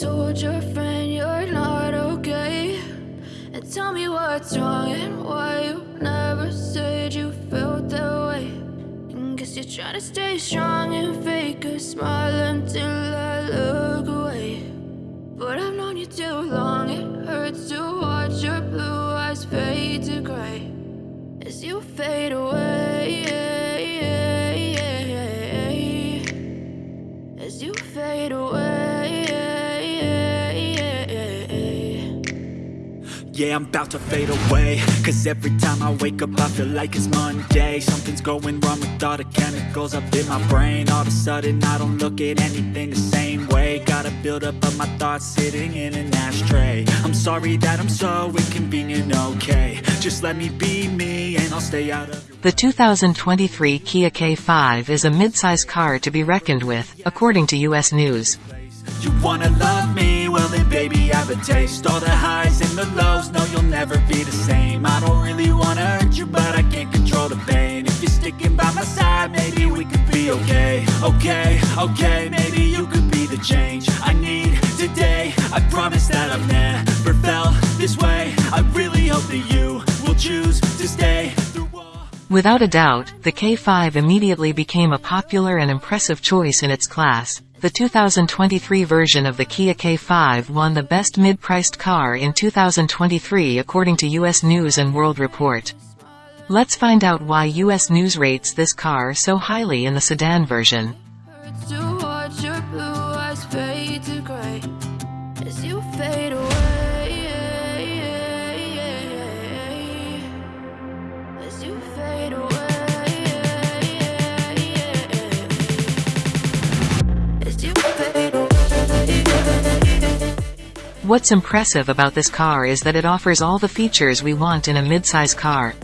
told your friend you're not okay? And tell me what's wrong and why you never said you felt that way. And guess you're trying to stay strong and fake a smile until I look away. But I've known you too long, it hurts to watch your blue eyes fade to gray as you fade away. Yeah, I'm about to fade away. Cause every time I wake up I feel like it's Monday. Something's going wrong with all the chemicals up in my brain. All of a sudden I don't look at anything the same way. Gotta build up of my thoughts sitting in an ashtray. I'm sorry that I'm so inconvenient, okay. Just let me be me and I'll stay out of The 2023 Kia K5 is a mid-size car to be reckoned with, according to US News. You wanna love me? Well then baby I have a taste. All the highs and the lows, no you'll never be the same. I don't really wanna hurt you but I can't control the pain. If you're sticking by my side, maybe we could be okay. Okay, okay, maybe you could be the change I need today. I promise that I've never felt this way. I really hope that you will choose to stay Without a doubt, the K5 immediately became a popular and impressive choice in its class. The 2023 version of the Kia K5 won the Best Mid-Priced Car in 2023 according to US News & World Report. Let's find out why US News rates this car so highly in the sedan version. What's impressive about this car is that it offers all the features we want in a midsize car.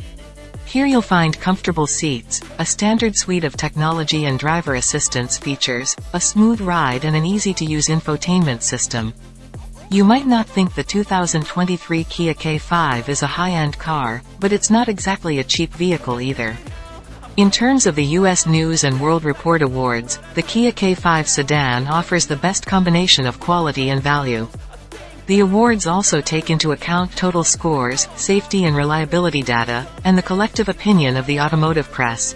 Here you'll find comfortable seats, a standard suite of technology and driver assistance features, a smooth ride and an easy-to-use infotainment system. You might not think the 2023 Kia K5 is a high-end car, but it's not exactly a cheap vehicle either. In terms of the US News & World Report Awards, the Kia K5 sedan offers the best combination of quality and value. The awards also take into account total scores, safety and reliability data, and the collective opinion of the automotive press.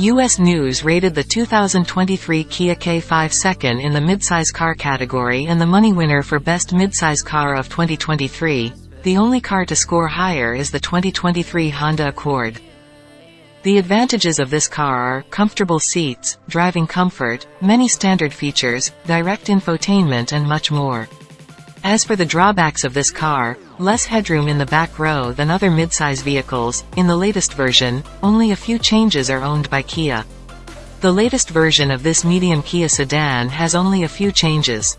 US News rated the 2023 Kia K5 second in the midsize car category and the money winner for Best Midsize Car of 2023. The only car to score higher is the 2023 Honda Accord. The advantages of this car are comfortable seats, driving comfort, many standard features, direct infotainment and much more. As for the drawbacks of this car, less headroom in the back row than other midsize vehicles, in the latest version, only a few changes are owned by Kia. The latest version of this medium Kia sedan has only a few changes.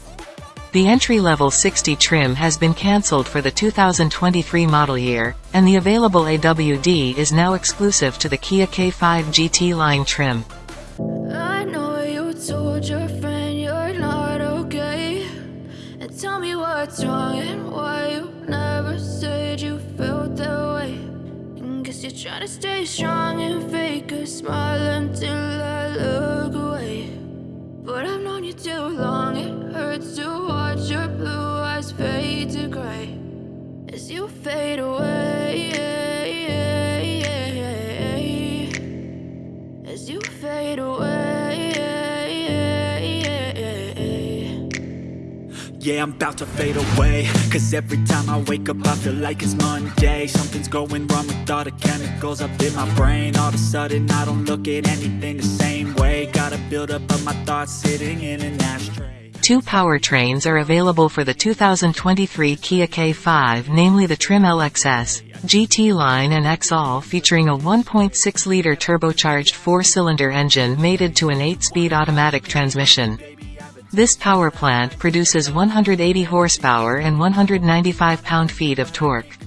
The entry-level 60 trim has been cancelled for the 2023 model year, and the available AWD is now exclusive to the Kia K5 GT line trim. I know you told your friend you're not okay. And tell me what's wrong Trying to stay strong and fake a smile until I look away. But I've known you too long, it hurts to watch your blue eyes fade to gray as you fade away. As you fade away. Yeah, I'm about to fade away. Cause every time I wake up I feel like it's Monday. Something's going wrong with all the chemicals up in my brain. All of a sudden I don't look at anything the same way. Gotta build up of my thoughts sitting in an ashtray. Two powertrains are available for the 2023 Kia K5 namely the Trim LXS, GT line and XL featuring a 1.6-liter turbocharged four-cylinder engine mated to an 8-speed automatic transmission. This power plant produces 180 horsepower and 195 pound-feet of torque.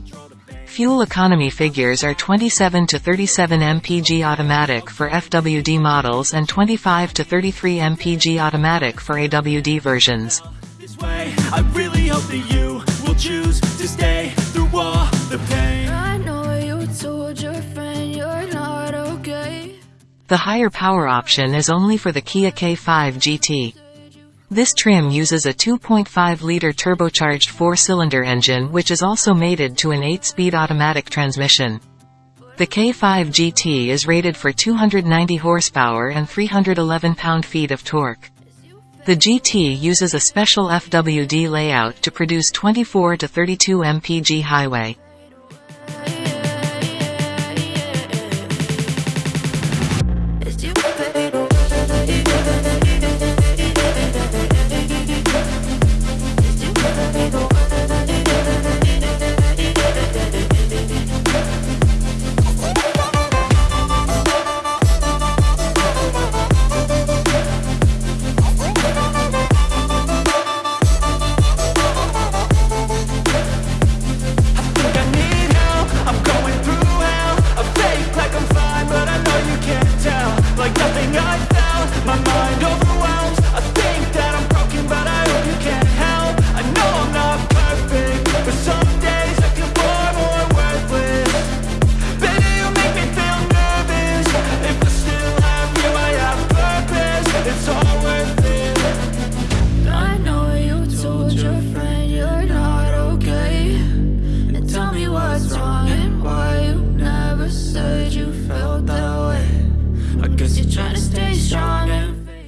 Fuel economy figures are 27 to 37 mpg automatic for FWD models and 25 to 33 mpg automatic for AWD versions. I really hope that you will choose to stay through all the pain. I know you told your friend you're not okay. The higher power option is only for the Kia K5 GT. This trim uses a 2.5-liter turbocharged four-cylinder engine which is also mated to an 8-speed automatic transmission. The K5 GT is rated for 290 horsepower and 311 pound-feet of torque. The GT uses a special FWD layout to produce 24 to 32 mpg highway.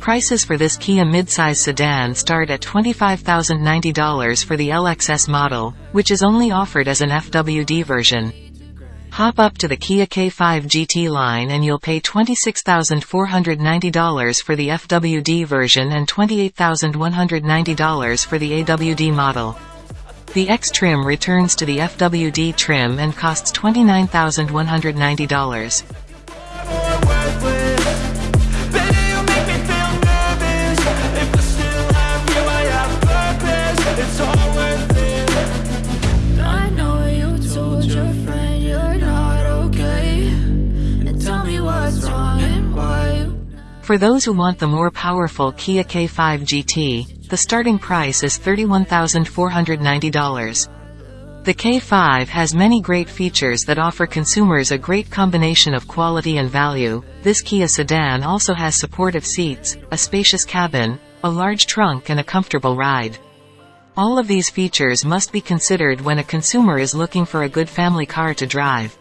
Prices for this Kia midsize sedan start at $25,090 for the LXS model, which is only offered as an FWD version. Hop up to the Kia K5 GT line and you'll pay $26,490 for the FWD version and $28,190 for the AWD model. The EX trim returns to the FWD trim and costs $29,190. For those who want the more powerful Kia K5 GT, the starting price is $31,490. The K5 has many great features that offer consumers a great combination of quality and value. This Kia sedan also has supportive seats, a spacious cabin, a large trunk and a comfortable ride. All of these features must be considered when a consumer is looking for a good family car to drive.